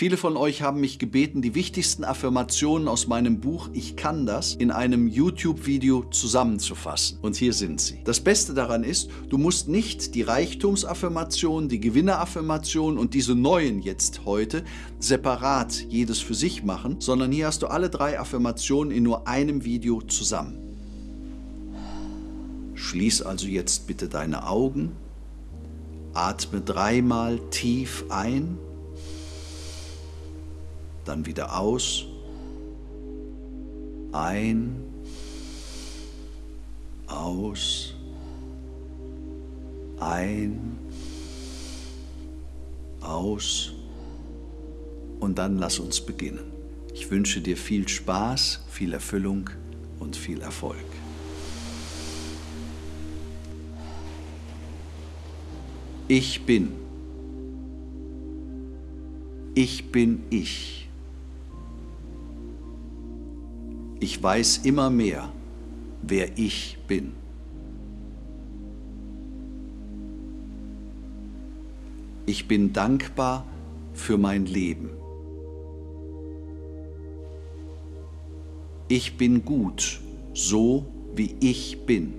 Viele von euch haben mich gebeten, die wichtigsten Affirmationen aus meinem Buch Ich kann das in einem YouTube-Video zusammenzufassen. Und hier sind sie. Das Beste daran ist, du musst nicht die Reichtumsaffirmation, die Gewinneraffirmation und diese neuen jetzt heute separat jedes für sich machen, sondern hier hast du alle drei Affirmationen in nur einem Video zusammen. Schließ also jetzt bitte deine Augen, atme dreimal tief ein dann wieder aus, ein, aus, ein, aus und dann lass uns beginnen. Ich wünsche dir viel Spaß, viel Erfüllung und viel Erfolg. Ich bin. Ich bin ich. Ich weiß immer mehr, wer ich bin. Ich bin dankbar für mein Leben. Ich bin gut, so wie ich bin.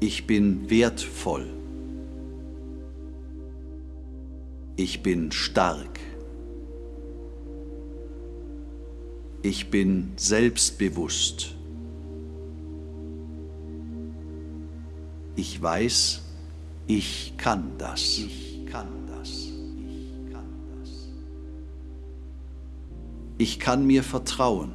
Ich bin wertvoll. Ich bin stark. Ich bin selbstbewusst. Ich weiß, ich kann das. Ich kann das. Ich kann das. Ich kann mir vertrauen.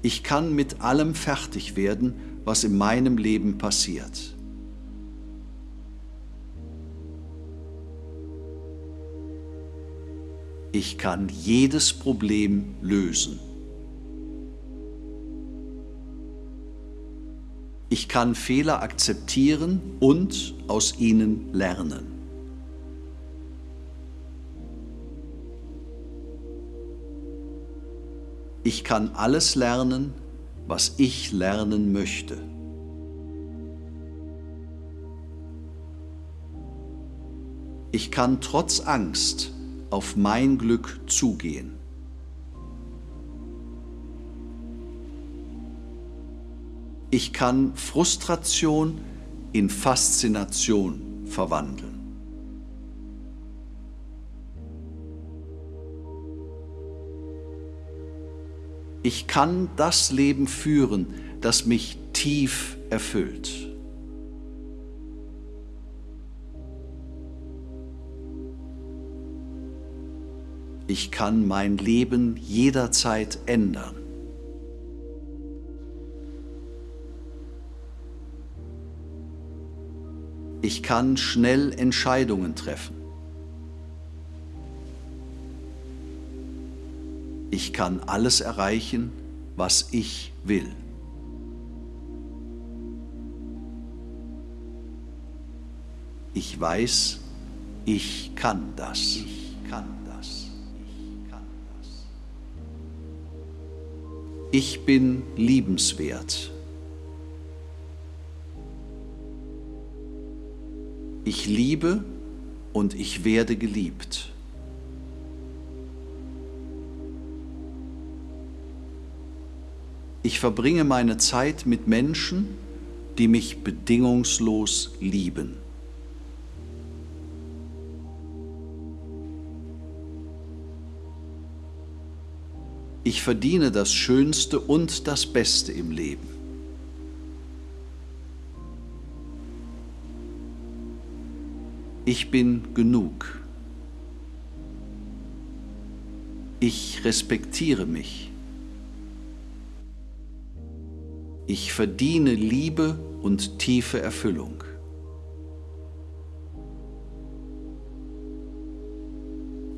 Ich kann mit allem fertig werden, was in meinem Leben passiert. Ich kann jedes Problem lösen. Ich kann Fehler akzeptieren und aus ihnen lernen. Ich kann alles lernen, was ich lernen möchte. Ich kann trotz Angst auf mein Glück zugehen. Ich kann Frustration in Faszination verwandeln. Ich kann das Leben führen, das mich tief erfüllt. Ich kann mein Leben jederzeit ändern. Ich kann schnell Entscheidungen treffen. Ich kann alles erreichen, was ich will. Ich weiß, ich kann das. Ich kann Ich bin liebenswert. Ich liebe und ich werde geliebt. Ich verbringe meine Zeit mit Menschen, die mich bedingungslos lieben. Ich verdiene das Schönste und das Beste im Leben. Ich bin genug. Ich respektiere mich. Ich verdiene Liebe und tiefe Erfüllung.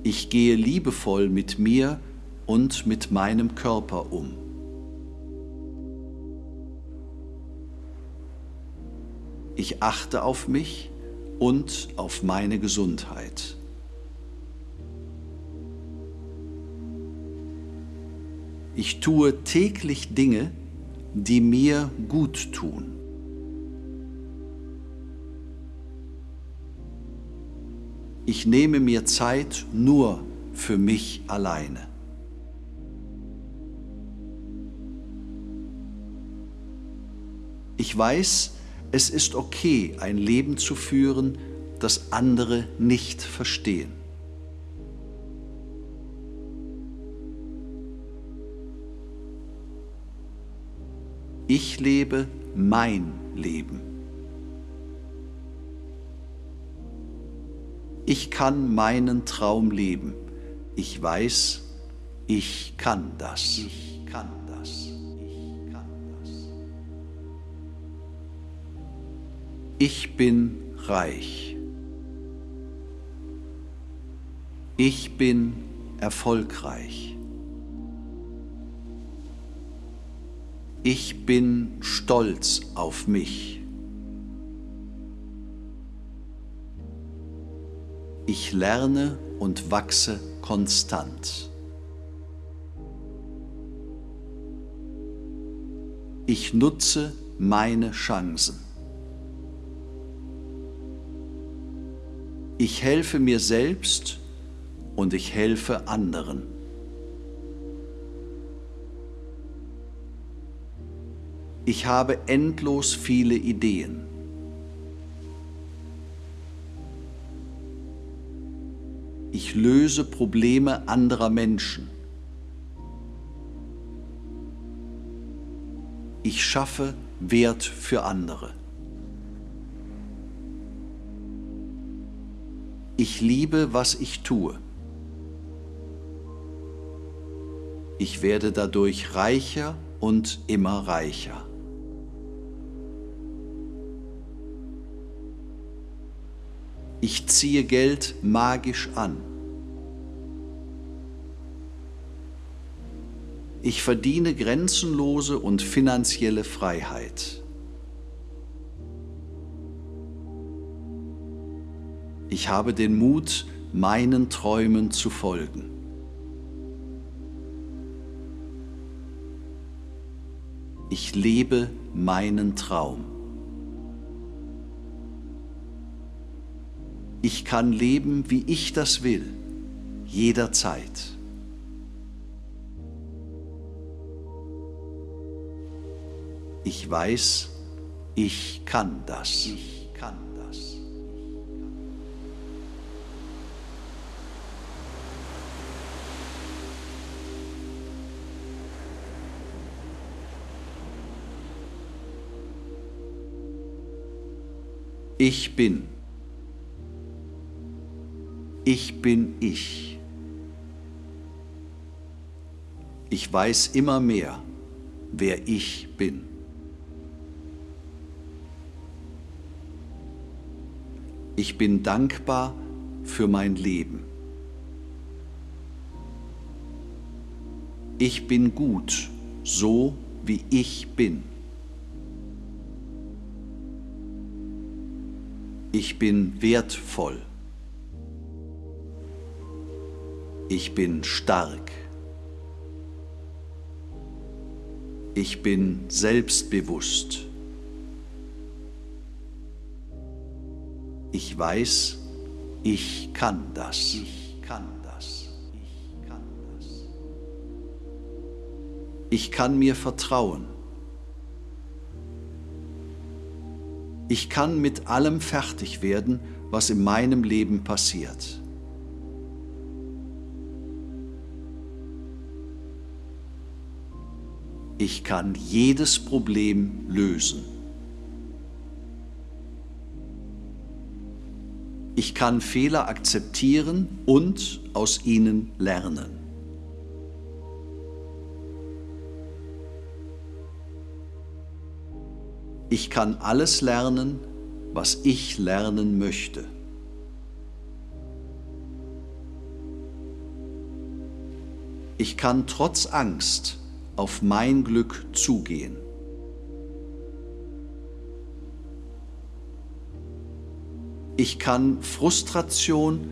Ich gehe liebevoll mit mir und mit meinem Körper um. Ich achte auf mich und auf meine Gesundheit. Ich tue täglich Dinge, die mir gut tun. Ich nehme mir Zeit nur für mich alleine. Ich weiß, es ist okay, ein Leben zu führen, das andere nicht verstehen. Ich lebe mein Leben. Ich kann meinen Traum leben. Ich weiß, ich kann das. Ich kann Ich bin reich. Ich bin erfolgreich. Ich bin stolz auf mich. Ich lerne und wachse konstant. Ich nutze meine Chancen. Ich helfe mir selbst und ich helfe anderen. Ich habe endlos viele Ideen. Ich löse Probleme anderer Menschen. Ich schaffe Wert für andere. Ich liebe, was ich tue. Ich werde dadurch reicher und immer reicher. Ich ziehe Geld magisch an. Ich verdiene grenzenlose und finanzielle Freiheit. Ich habe den Mut, meinen Träumen zu folgen. Ich lebe meinen Traum. Ich kann leben, wie ich das will, jederzeit. Ich weiß, ich kann das. Ich kann Ich bin. Ich bin ich. Ich weiß immer mehr, wer ich bin. Ich bin dankbar für mein Leben. Ich bin gut, so wie ich bin. Ich bin wertvoll. Ich bin stark. Ich bin selbstbewusst. Ich weiß, ich kann das. Ich kann das. Ich kann das. Ich kann mir vertrauen. Ich kann mit allem fertig werden, was in meinem Leben passiert. Ich kann jedes Problem lösen. Ich kann Fehler akzeptieren und aus ihnen lernen. Ich kann alles lernen, was ich lernen möchte. Ich kann trotz Angst auf mein Glück zugehen. Ich kann Frustration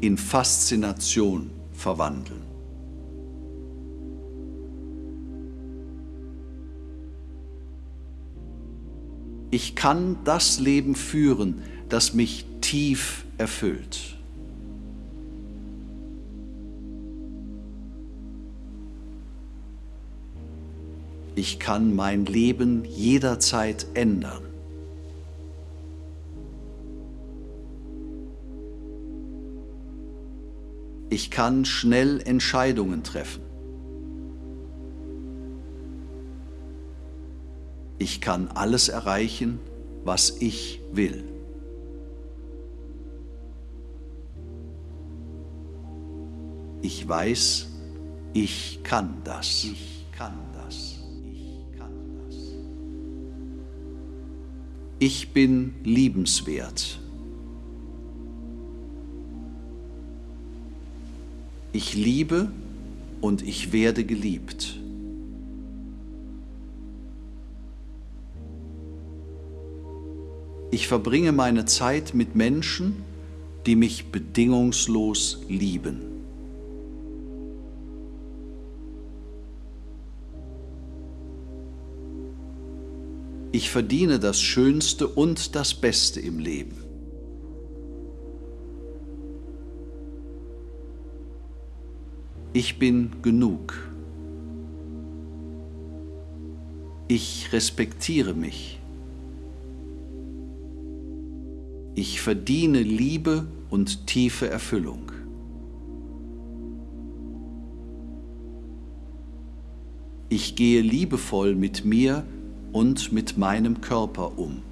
in Faszination verwandeln. ich kann das Leben führen, das mich tief erfüllt. Ich kann mein Leben jederzeit ändern. Ich kann schnell Entscheidungen treffen. Ich kann alles erreichen, was ich will. Ich weiß, ich kann das. Ich kann das. Ich kann das. Ich bin liebenswert. Ich liebe und ich werde geliebt. Ich verbringe meine Zeit mit Menschen, die mich bedingungslos lieben. Ich verdiene das Schönste und das Beste im Leben. Ich bin genug. Ich respektiere mich. Ich verdiene Liebe und tiefe Erfüllung. Ich gehe liebevoll mit mir und mit meinem Körper um.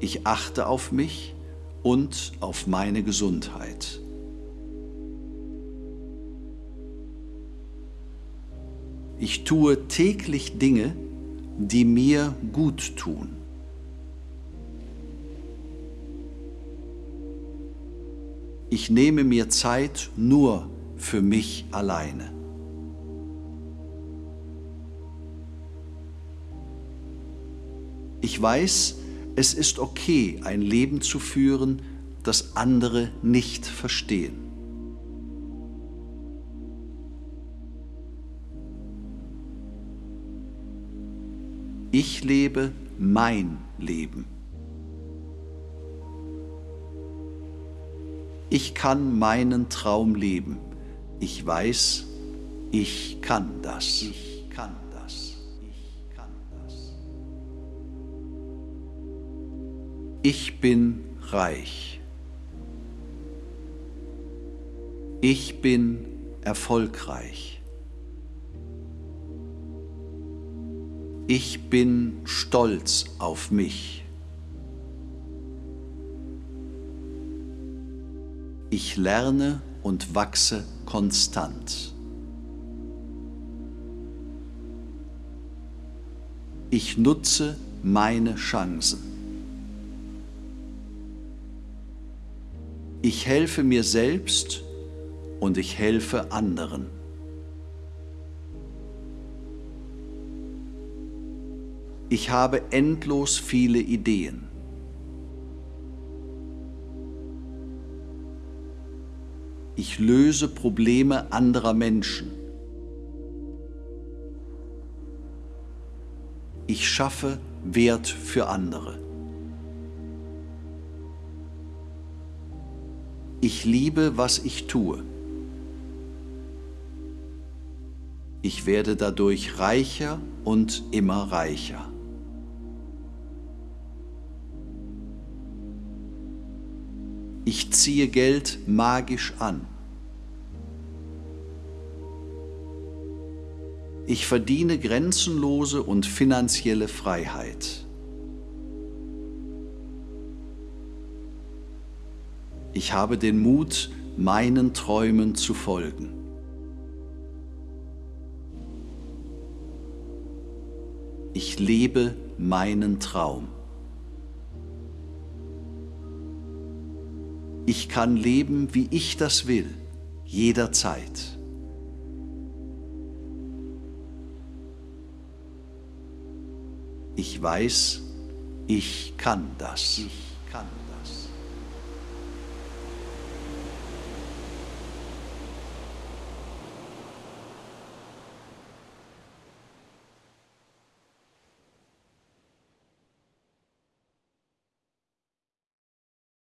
Ich achte auf mich und auf meine Gesundheit. Ich tue täglich Dinge, die mir gut tun. Ich nehme mir Zeit nur für mich alleine. Ich weiß, es ist okay, ein Leben zu führen, das andere nicht verstehen. Ich lebe mein Leben. Ich kann meinen Traum leben. Ich weiß, ich kann das. Ich kann das. Ich kann das. Ich bin reich. Ich bin erfolgreich. Ich bin stolz auf mich. Ich lerne und wachse konstant. Ich nutze meine Chancen. Ich helfe mir selbst und ich helfe anderen. Ich habe endlos viele Ideen. Ich löse Probleme anderer Menschen. Ich schaffe Wert für andere. Ich liebe, was ich tue. Ich werde dadurch reicher und immer reicher. Ich ziehe Geld magisch an. Ich verdiene grenzenlose und finanzielle Freiheit. Ich habe den Mut, meinen Träumen zu folgen. Ich lebe meinen Traum. Ich kann leben, wie ich das will, jederzeit. Ich weiß, ich kann das. Ich kann